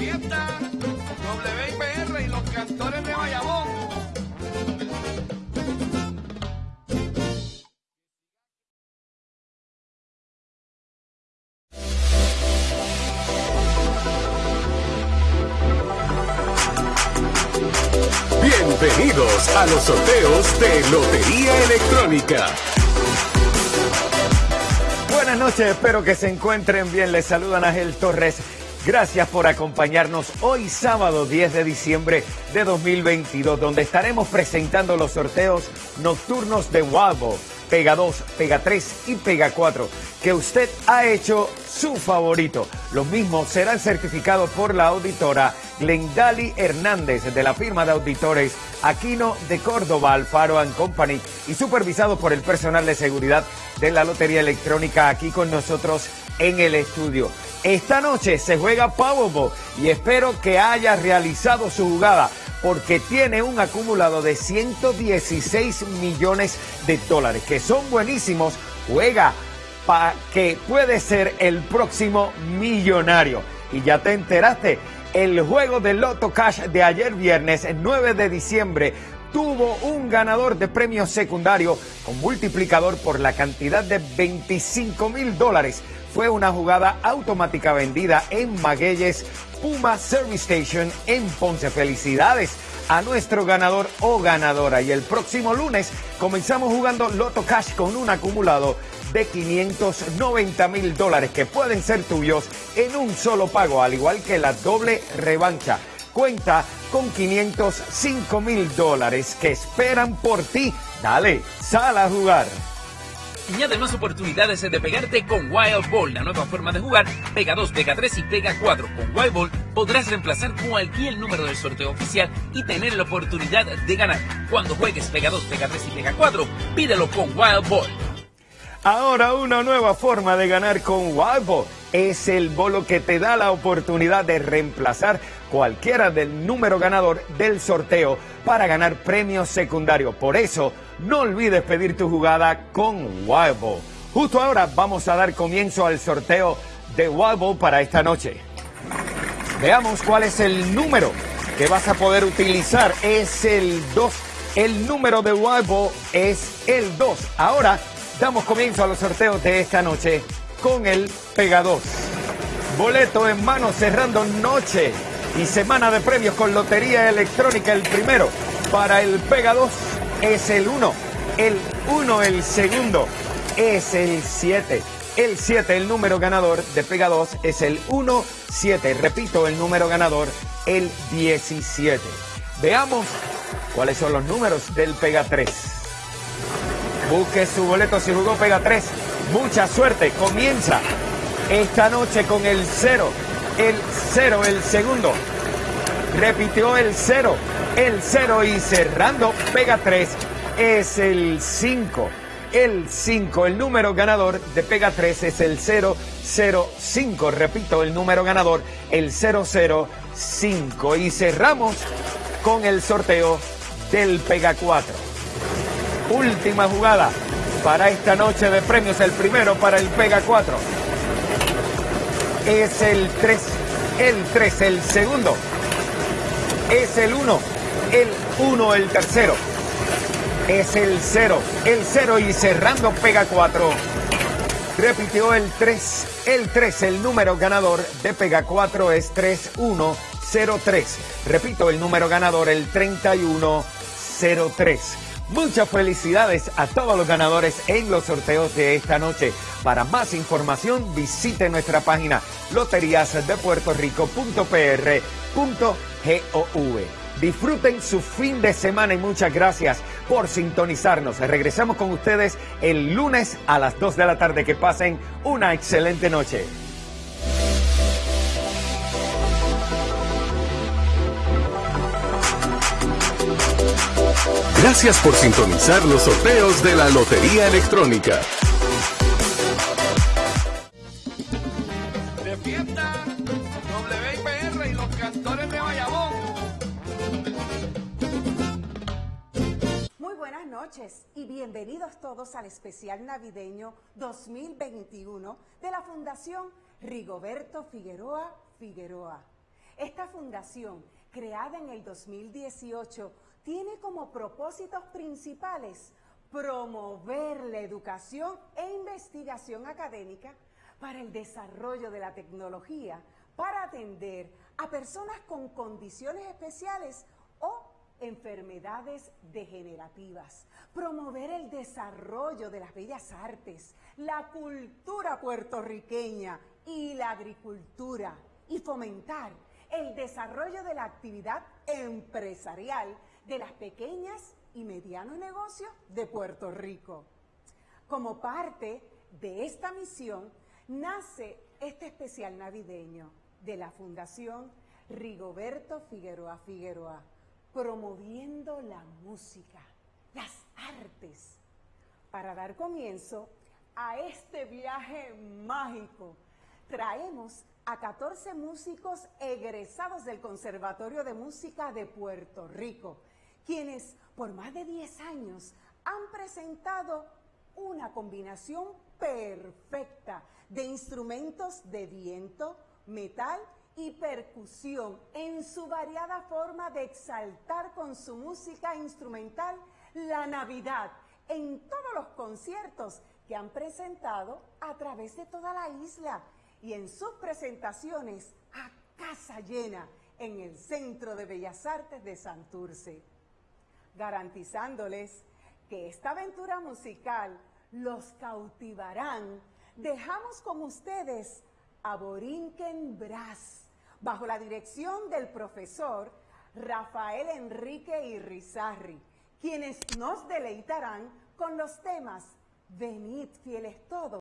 fiesta, WIPR y los cantores de Bayamón. Bienvenidos a los sorteos de Lotería Electrónica. Buenas noches, espero que se encuentren bien. Les saludan Ángel Torres. Gracias por acompañarnos hoy sábado 10 de diciembre de 2022, donde estaremos presentando los sorteos nocturnos de Wabo, Pega 2, Pega 3 y Pega 4, que usted ha hecho su favorito. Los mismos serán certificados por la auditora Glendali Hernández de la firma de auditores Aquino de Córdoba, Alfaro and Company y supervisados por el personal de seguridad de la Lotería Electrónica aquí con nosotros en el estudio. Esta noche se juega Powerball y espero que haya realizado su jugada porque tiene un acumulado de 116 millones de dólares, que son buenísimos. Juega para que puede ser el próximo millonario. Y ya te enteraste, el juego de Loto Cash de ayer viernes, 9 de diciembre, tuvo un ganador de premio secundario con multiplicador por la cantidad de 25 mil dólares. Fue una jugada automática vendida en Magueyes Puma Service Station en Ponce. Felicidades a nuestro ganador o ganadora. Y el próximo lunes comenzamos jugando Loto Cash con un acumulado de 590 mil dólares que pueden ser tuyos en un solo pago, al igual que la doble revancha. Cuenta con 505 mil dólares que esperan por ti. Dale, sal a jugar. Añade más oportunidades de pegarte con Wild Ball, la nueva forma de jugar. Pega 2, Pega 3 y Pega 4. Con Wild Ball podrás reemplazar cualquier número del sorteo oficial y tener la oportunidad de ganar. Cuando juegues Pega 2, Pega 3 y Pega 4, pídelo con Wild Ball. Ahora una nueva forma de ganar con Wild Ball es el bolo que te da la oportunidad de reemplazar cualquiera del número ganador del sorteo para ganar premios secundarios. Por eso, no olvides pedir tu jugada con Wild Ball. Justo ahora vamos a dar comienzo al sorteo de Wild Ball para esta noche. Veamos cuál es el número que vas a poder utilizar. Es el 2. El número de Wild Ball es el 2. Ahora damos comienzo a los sorteos de esta noche con el Pega 2. Boleto en mano cerrando noche y semana de premios con Lotería Electrónica. El primero para el Pega 2 es el 1. El 1, el segundo, es el 7. El 7, el número ganador de Pega 2 es el 1, 7. Repito, el número ganador, el 17. Veamos cuáles son los números del Pega 3. Busque su boleto si jugó Pega 3. Mucha suerte. Comienza esta noche con el 0. El 0, el segundo. Repitió el 0. El 0 y cerrando Pega 3 es el 5. El 5, el número ganador de Pega 3 es el 005. Repito, el número ganador, el 005. Y cerramos con el sorteo del Pega 4. Última jugada para esta noche de premios. El primero para el Pega 4 es el 3. El 3, el segundo es el 1. El 1, el tercero es el 0. El 0 y cerrando Pega 4. Repitió el 3. El 3, el número ganador de Pega 4 es 3103. Repito, el número ganador, el 3103. Muchas felicidades a todos los ganadores en los sorteos de esta noche. Para más información visite nuestra página loteriasdepuertorico.pr.gov. Disfruten su fin de semana y muchas gracias por sintonizarnos. Regresamos con ustedes el lunes a las 2 de la tarde. Que pasen una excelente noche. Gracias por sintonizar los sorteos de la Lotería Electrónica. De fiesta, WIPR y los cantores de Bayamón. Muy buenas noches y bienvenidos todos al especial navideño 2021 de la Fundación Rigoberto Figueroa Figueroa. Esta fundación, creada en el 2018, tiene como propósitos principales promover la educación e investigación académica para el desarrollo de la tecnología, para atender a personas con condiciones especiales o enfermedades degenerativas, promover el desarrollo de las bellas artes, la cultura puertorriqueña y la agricultura y fomentar el desarrollo de la actividad empresarial de las pequeñas y medianos negocios de Puerto Rico. Como parte de esta misión nace este especial navideño de la Fundación Rigoberto Figueroa Figueroa promoviendo la música, las artes, para dar comienzo a este viaje mágico. Traemos a 14 músicos egresados del Conservatorio de Música de Puerto Rico, quienes por más de 10 años han presentado una combinación perfecta de instrumentos de viento, metal y percusión en su variada forma de exaltar con su música instrumental la Navidad en todos los conciertos que han presentado a través de toda la isla y en sus presentaciones a casa llena en el Centro de Bellas Artes de Santurce, garantizándoles que esta aventura musical los cautivarán. Dejamos con ustedes a Borinquen Brass bajo la dirección del profesor Rafael Enrique Irrizarri, quienes nos deleitarán con los temas Venid fieles todos